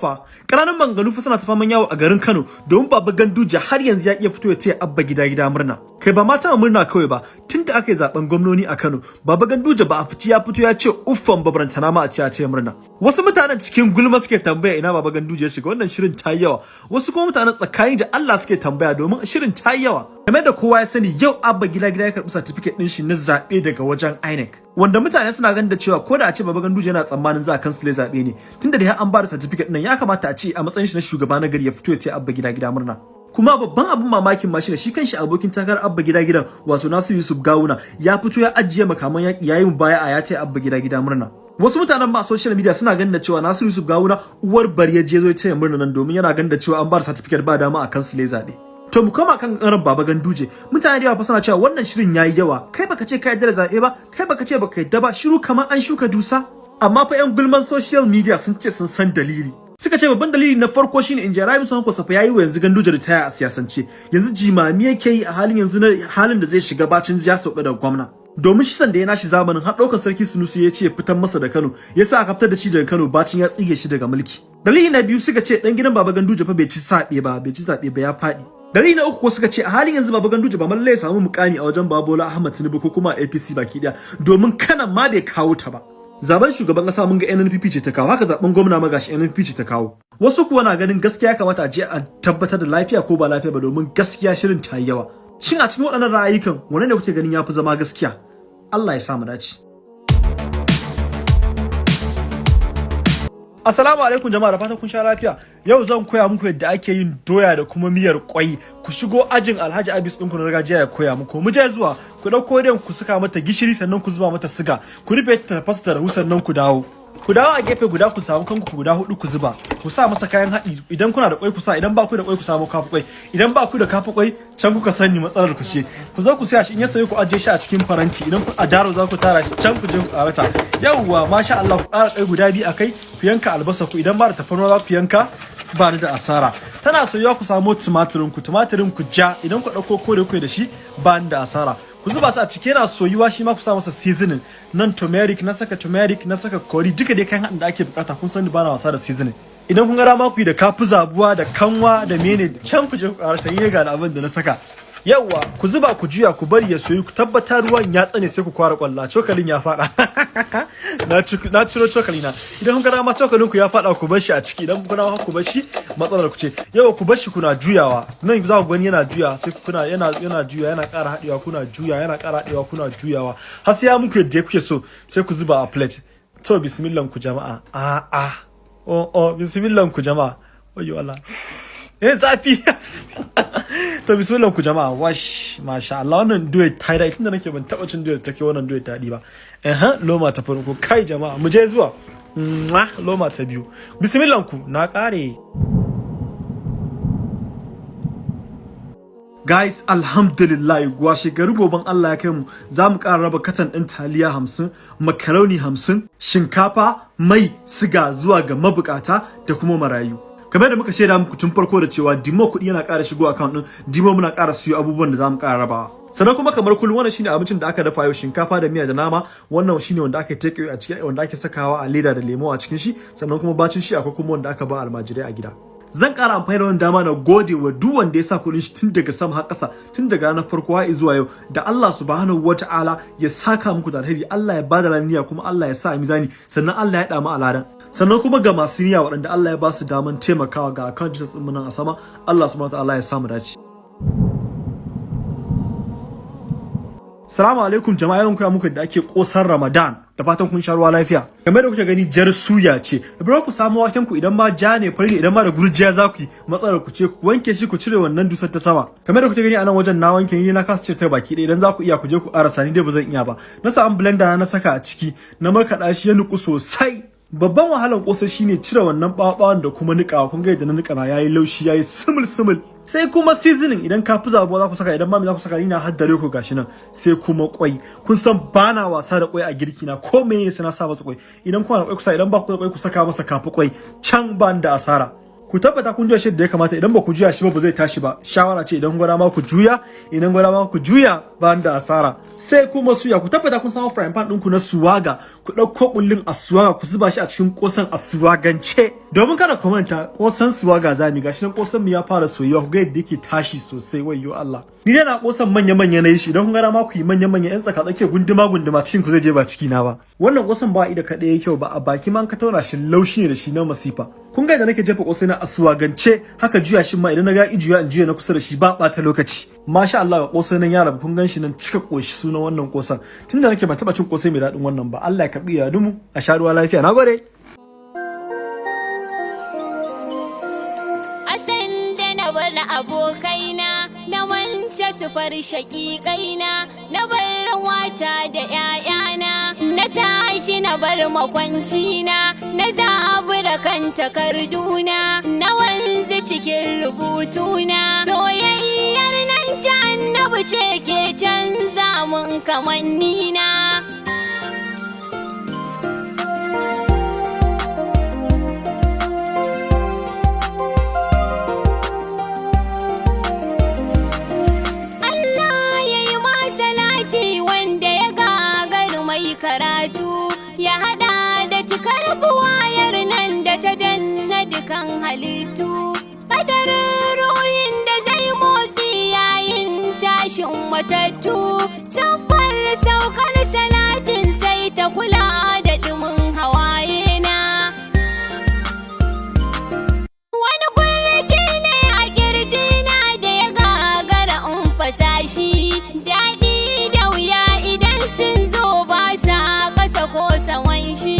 fa. Ƙananan manganu fa suna ta faman yawo a garin Kano domin baba Ganduje har yanzu ya iya fito ya ce abba gida gida murna. Kai ba mata murna kawai ba tunda aka yi zaɓen gwamnoni a Kano baba Ganduje ba a fiti ya fito ya ce uffan babarantana ma a ce a ce murna. Wasu mutanen cikin gulma suke tambaya ina baba Ganduje ya shiga wannan shirin ta yawa. Wasu kuma mutanen tsakani da Allah suke tambaya domin shirin ta yawa. Game da kowa ya sani yau abba gida gida ya karɓi certificate din shi na zaɓe daga wajen INEC wanda mutane suna ganin da cewa ko da a ce baba Ganduje yana tsammanin za a kansile zaɓe ne tunda da an ba da certificate din ya kamata a ce a matsayin shi na shugaba na gari ya fito ya ce abba gida gida murna. Kuma babban abin mamakin ma shine shi kanshi abokin takarar abba gida gidan wato Nasiru Yusuf Gawuna ya fito ya ajiye makaman yaki yayin baya a ya ce abba gida gida murna. Wasu mutanen ba social media suna ganin da cewa Nasiru Yusuf Gawuna uwar bari ya je zo ya ce murna nan domin yana ganin da cewa an ba da certificate ba dama a kansile zaɓe To mu koma kan karan Baba Ganduje. Mutane da yawa fa suna cewa wannan shirin yayi yawa. Kai baka ce ka yarda da zaɓe ba, kai baka ce baka yarda ba, shiru kamar an shuka dusa. Amma fa yan gulman social media sun ce sun san dalili. Suka ce babban dalili na farko shine in Jarabi Son Kosafa yayi wa yanzu Ganduje ritaya a siyasance. Yanzu jimami yake yi a halin yanzu na halin da zai shiga bacin ya sauka da gwamna. domin shi sanda ya nashi zamanin har ɗaukar sarki Sunusi ya ce fitan masa da Kano ya sa aka fitar da shi daga Kano bacin ya tsige shi daga mulki. Dalili na biyu suka ce dan gidan Baba Ganduje fa bai ci saɓe ba bai ci zaɓe ba ya faɗi. Dalili na uku suka ce a halin yanzu Baba Ganduje ba mallai samu mukami a wajen Babola Ahmad Tinubu ko kuma APC baki ɗaya domin kanan ma bai kawo ta ba. Zaben shugaban kasa mun ga NNPP ce ta kawo haka zaɓen gwamna ma gashi NNPP ce ta kawo. Wasu kuwa na ganin gaskiya kamata a je a tabbatar da lafiya ko ba lafiya ba domin gaskiya shirin ta yi yawa. Shin a cikin waɗannan ra'ayikan wane ne kuke ganin ya fi zama gaskiya? Allah ya sa mu dace. Assalamu alaikum jama'a da fatan kun sha lafiya. Yau zan koya muku yadda ake yin doya da kuma miyar kwai. Ku shigo ajin Alhaji Abis ɗinku na gargajiya ya koya muku. Mu je zuwa ku ɗauko den ku saka mata gishiri sannan ku zuba mata siga. Ku rufe ta tafasa ta rahu sannan ku dawo. Ku dawo a gefe guda ku samu kanku guda huɗu ku zuba. Ku sa masa kayan haɗi idan kuna da kwai ku sa idan ba ku da kwai ku samu kafa kwai. Idan ba ku da kafa kwai can kuka sani matsalar ku ce. Ku zo ku siya shi in ya sayo ku ajiye shi a cikin faranti idan ku a daro za ku tara shi can ku je ku karata. Yawwa masha Allah ku ƙara kai guda biyu a kai ku yanka albasa ku idan ba da tafarnuwa za ku yanka ba da asara. Tana soyuwa ku samu tumatirin ku. Tumatirin ku ja. Idan ku ɗauko kore ku da shi ba da asara. Ku zuba su a ciki yana soyuwa shi ma ku sa masa seasoning. Nan turmeric na saka turmeric na saka curry duka dai kayan da ake buƙata kun sani ba na wasa da seasoning. Idan kun ga dama ku yi da kafi zabuwa da kanwa da mene can ku je ku ƙara sayi ga abin da na saka. Yawwa ku zuba ku juya ku bari ya soyu. Ku tabbata ruwan ya tsane sai ku kwara kwalla cokalin ya fada na ciro cokali na idan kun ga dama cokalin ku ya fada ku bar shi a ciki. Idan kun dama ku bar shi matsalar ku ce. Yawa ku bar shi kuna juyawa. Nan za ku gani yana juya sai kuna yana yana juya yana ƙara haɗewa kuna juya yana ƙara haɗewa kuna juyawa. Har sai ya muku yadda kuke so sai ku zuba a plate. To bismillah ku jama'a. A a oh oh bismillah ku jama'a. Wayo Allah. Eh zafi. To bismillah ku jama'a. Wash masha Allah. Wannan duet ta da tunda nake ban taba cin duet take wannan duet daɗi ba. Eh loma ta farko. Kai jama'a mu je zuwa. Loma ta biyu. Bismillah ku na kare Guys, alhamdulillah washe gari goben Allah ya kai mu. Za mu ƙara raba katan ɗin taliya hamsin, makaroni hamsin, shinkafa, mai, siga zuwa ga mabukata da kuma marayu. Kamar da muka shaida muku tun farko da cewa dimo kuɗi yana ƙara shigo account din dimo muna ƙara siyo abubuwan da za mu ƙara rabawa. Sannan kuma kamar kullum wannan shine abincin da aka dafa yau shinkafa da miya da nama. Wannan shine wanda aka take a cikin wanda ake sakawa a leda da lemo a cikin shi. Sannan kuma bacin shi akwai kuma wanda aka ba almajirai a gida. Zan ƙara amfani da wannan dama na gode wa duk wanda ya sa kuɗin shi tun daga sama har ƙasa tun daga ranar farko har zuwa yau. Da Allah subhanahu wata'ala ya saka muku da alheri Allah ya ba da laniya kuma Allah ya sa mizani sannan Allah ya ɗa mu aladan sannan kuma ga masu niyya waɗanda Allah ya ba su daman taimakawa ga account details ɗin nan a sama Allah subhanahu wataala ya samu dace Salamu alaikum jama'a yau koya muku da ake kosar Ramadan da fatan kun sha ruwa lafiya. Game da kuke gani jar suya ce. Ibrahim ku samu waken ku idan ma ja ne fari idan ma da gurjiya za ku yi matsalar ku ce ku wanke shi ku cire wannan dusar ta sama. Game da kuke gani a nan wajen na wanke ni na kasa ta baki ɗaya idan za ku iya ku je ku ƙarasa ni dai ba zan iya ba. Na sa an blender na saka a ciki na markaɗa shi ya nuku sosai. Babban wahalan kosa shine cire wannan ɓaɓawan da kuma niƙawa. Kun ga yadda na niƙa na yayi laushi yayi simul simul. sai kuma seasoning. Idan ka fi zabuwa za ku saka idan ma me za ku saka ina haddare ku gashi nan. Sai kuma kwai kun san bana wasa da kwai a girki na. Ko me yasa na sa masa kwai idan kuna da kwai ku sa idan ba ku da kwai ku saka masa kafi kwai can ban da asara. Ku tabbata kun juya shi da ya kamata. Idan ba ku juya shi ba ba zai tashi ba. Shawara ce idan gwada ma ku juya idan gwada ma ku juya ba da asara. Sai kuma suya ku tabbata kun samu frying pan ɗinku na suwaga. Ku ɗauko kullun a suwaga ku zuba shi a cikin kosan a suwagance domin kada ku manta kosan suwa ga zami gashi nan kosan mu ya fara soyuwa. Ku ga yadda yake tashi sosai wayyo Allah. Ni dai na kosan manya manya na shi idan kun ga ma ku yi manya manya yan tsaka tsake gunduma gunduma cikin ku zai je ba ciki na ba. Wannan kosan ba ida kada yake ba a baki man ka tauna shi laushi ne da shi na masifa. Kun ga da nake jefa kosai na asuwa gance haka juya shi ma idan na ga ijuya in juya na kusa da shi ba bata lokaci. Masha Allah ga kosai nan ya rabu kun gan shi nan cika koshi sunan wannan kosan tunda nake ban taba cin kosai mai daɗin wannan ba Allah ya karɓi ya dumu a sha ruwa lafiya. Nagode sufar shaƙiƙaina na bar wata da ‘ya'yana na tashi na bar makwancina na zabura kan takarduna na wanzu cikin rubutuna soyayyar nan ta annabi ce ke canza mun kamannina. halittu Kadarin ruhin da zai motsi yayin tashin matattu. Safar saukar salatin sai ta kula da dumin hawaye na. Wani kurji ne a ƙirji na da ya gagara in fasashi Daɗi da wuya idan sun zo ba sa ƙasa ko sawan shi.